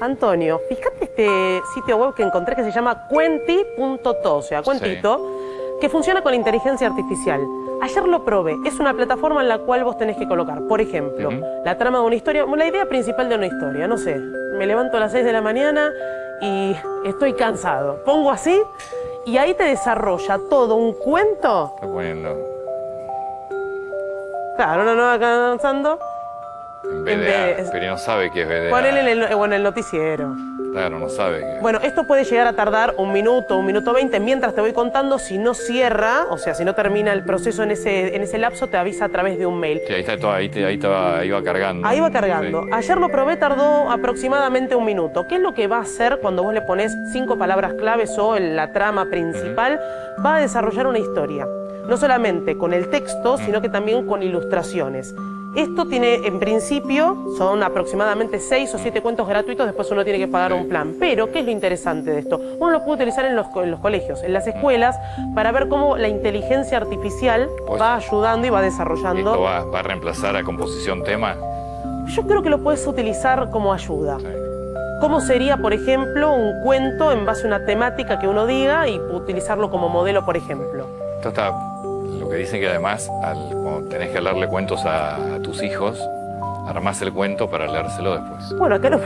Antonio, fíjate este sitio web que encontré que se llama cuenti.to, o sea, cuentito, que funciona con inteligencia artificial. Ayer lo probé, es una plataforma en la cual vos tenés que colocar, por ejemplo, la trama de una historia, la idea principal de una historia, no sé, me levanto a las 6 de la mañana y estoy cansado. Pongo así y ahí te desarrolla todo un cuento. Está poniendo Claro, no, no, en BDA, pero no sabe qué es BDA. Ponele en el, bueno, el noticiero. Claro, no sabe qué. Bueno, esto puede llegar a tardar un minuto, un minuto veinte. Mientras te voy contando, si no cierra, o sea, si no termina el proceso en ese, en ese lapso, te avisa a través de un mail. Sí, ahí está todo, ahí, te- ahí, va cargando. Ahí va cargando. Sí. Ayer lo probé, tardó aproximadamente un minuto. ¿Qué es lo que va a hacer cuando vos le pones cinco palabras claves o en la trama principal? Va a desarrollar una historia. No solamente con el texto, sino que también con ilustraciones. Esto tiene, en principio, son aproximadamente seis o siete cuentos gratuitos, después uno tiene que pagar un plan. Pero, ¿qué es lo interesante de esto? Uno lo puede utilizar en los, co- en los colegios, en las escuelas, para ver cómo la inteligencia artificial Pues- va ayudando y va desarrollando. Esto va, va a reemplazar a composición tema. Yo creo que lo puedes utilizar como ayuda. Sí. ¿Cómo sería, por ejemplo, un cuento en base a una temática que uno diga y utilizarlo como modelo, por ejemplo? Esto está, lo que dicen que además, al- cuando tenés que leerle cuentos a, a tus hijos, armás el cuento para leérselo después. Bueno, acá lo,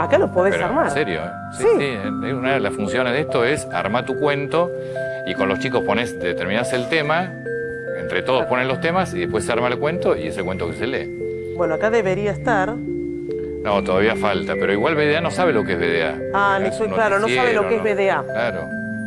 acá lo podés Pero, armar. En serio, ¿eh? Sí, Sí. sí, Una de las funciones de esto es armar tu cuento y con los chicos pones, determinás el tema, entre todos ponen los temas y después se arma el cuento y ese cuento que se lee. Bueno, acá debería estar. No, todavía falta, pero igual BDA no sabe lo que es BDA. Ah, Es ni- un claro, no sabe lo que es BDA. Claro.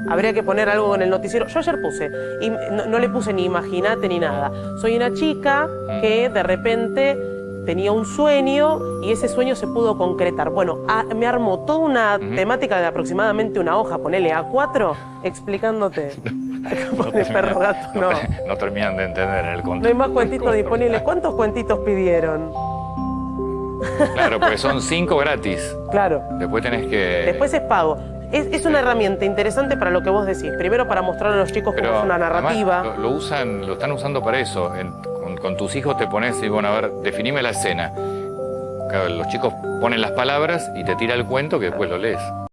Habría que poner algo en el noticiero. Yo ayer puse, y no, no le puse ni imagínate ni nada. Soy una chica que de repente tenía un sueño y ese sueño se pudo concretar. Bueno, a- me armó toda una temática de aproximadamente una hoja, ponele A4, explicándote. Pone perro gato, no. no terminan de entender el No hay más cuentitos disponibles. ¿Cuántos cuentitos pidieron? Claro, porque son cinco gratis. Claro. Después tenés que... Después es pago. Es, es una herramienta interesante para lo que vos decís. Primero para mostrarle a los chicos cómo es una además narrativa. lo, lo usan, lo están usando para eso. En- con, con tus hijos te pones y bueno, a ver, definime la escena. Claro, los chicos ponen las palabras y te tira el cuento que después lo lees.